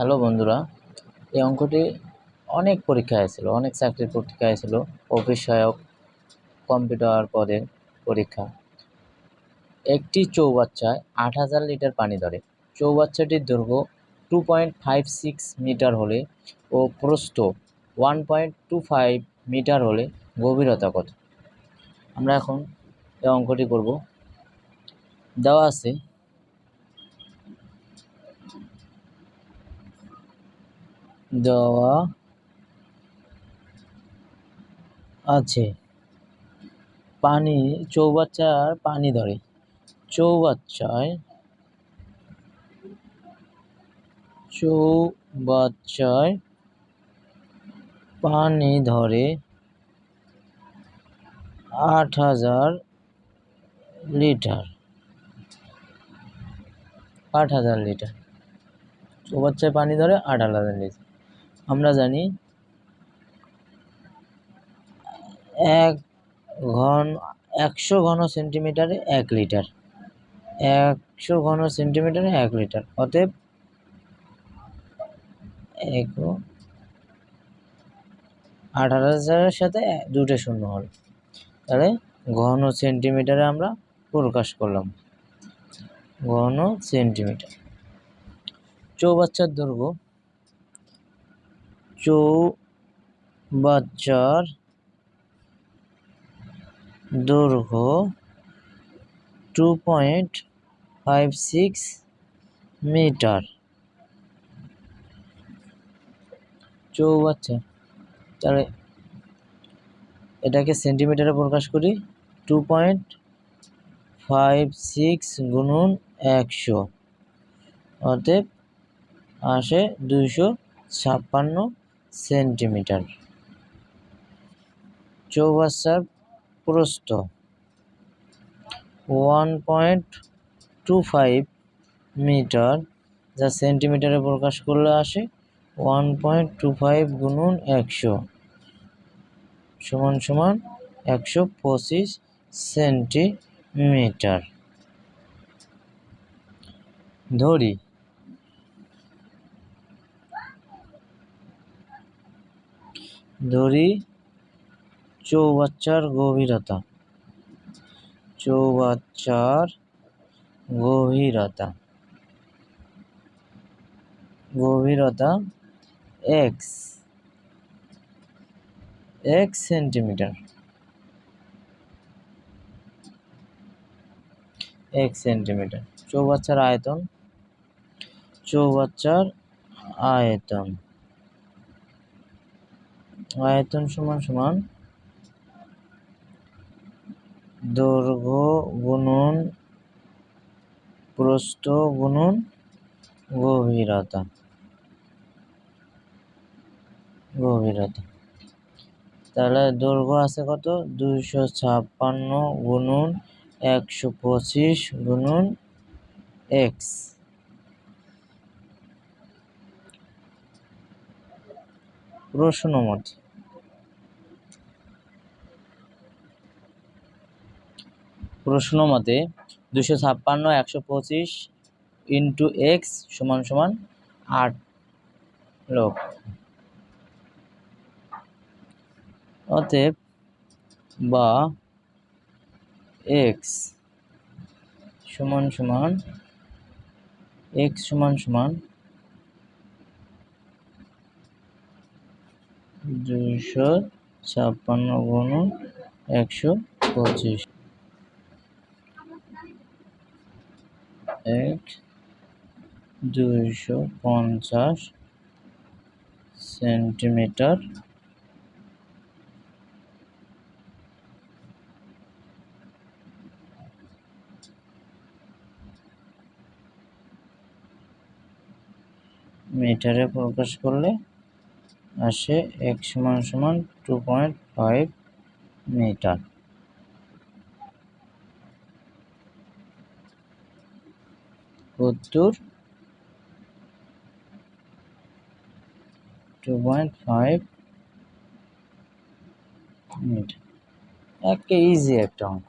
Hello বন্ধুরা, এই অঙ্কটি অনেক পরীক্ষায় ছিল অনেক চাকরির পরীক্ষায় ছিল অফিস কম্পিউটার পদের পরীক্ষা। একটি চৌবাচ্চায় আট হাজার লিটার পানি ধরে। চৌবাচ্চাটির দৈর্ঘ্য two point five six metre হলে ও প্রস্থ one point two five metre হলে গভীরতা কত? আমরা এখন এই অঙ্কটি করব। দেওয়া আছে দেওয়া আছে। পানি, চৌবাচ্চার পানি ধরে। চৌবাচ্চায় চৌবাচ্চায় পানি ধরে আট হাজার লিটার। আট হাজার লিটার। চৌবাচ্চায় পানি ধরে আট হাজার লিটার। আমরা জানি এক ঘন, একশো ঘন সেন্টিমিটারে এক লিটার। একশো ঘন সেন্টিমিটারে এক লিটার। অতএব এক আঠারো হাজারের সাথে দুটো শূন্য হল। তাহলে ঘন সেন্টিমিটারে আমরা প্রকাশ করলাম। ঘন সেন্টিমিটার। চৌবাচ্চার দৈর্ঘ্য চৌবাচ্চার দৈর্ঘ্য two point five six metre চৌবাচ্চা, তাহলে এটাকে সেন্টিমিটারে প্রকাশ করি টু পয়েন্ট ফাইভ সিক্স গুণন একশো, অতএব আসে দুইশো ছাপ্পান্ন সেন্টিমিটার। চৌবাচ্চার প্রস্থ one point two five metre, যা সেন্টিমিটারে প্রকাশ করলে আসে ওয়ান পয়েন্ট টু ফাইভ গুণন একশো সমান সমান একশো পঁচিশ সেন্টিমিটার। ধরি ধরি চৌবাচ্চার গভীরতা চৌবাচ্চার গভীরতা গভীরতা এক্স এক সেন্টিমিটার এক সেন্টিমিটার চৌবাচ্চার আয়তন চৌবাচ্চার আয়তন আয়তন সমান সমান দৈর্ঘ্য গুণন প্রস্থ গুণন গভীরতা। গভীরতা। তাহলে দৈর্ঘ্য আছে কত? দুইশো ছাপ্পান্ন গুণন একশো পঁচিশ গুণন এক্স। প্রশ্ন মতে প্রশ্ন মতে দুশো ছাপ্পান্ন, একশো পঁচিশ ইন্টু এক্স সমান সমান আট লক্ষ অতএব বা এক্স সমান সমান, এক্স সমান সমান দুইশো ছাপ্পান্ন গুণ একশো পঁচিশ। এক দুইশো পঞ্চাশ সেন্টিমিটার। মিটারে প্রকাশ করলে আসে এক সমান সমান টু পয়েন্ট ফাইভ মিটার উত্তর। টু পয়েন্ট ফাইভ মিটার একটা ইজি একটা অঙ্ক।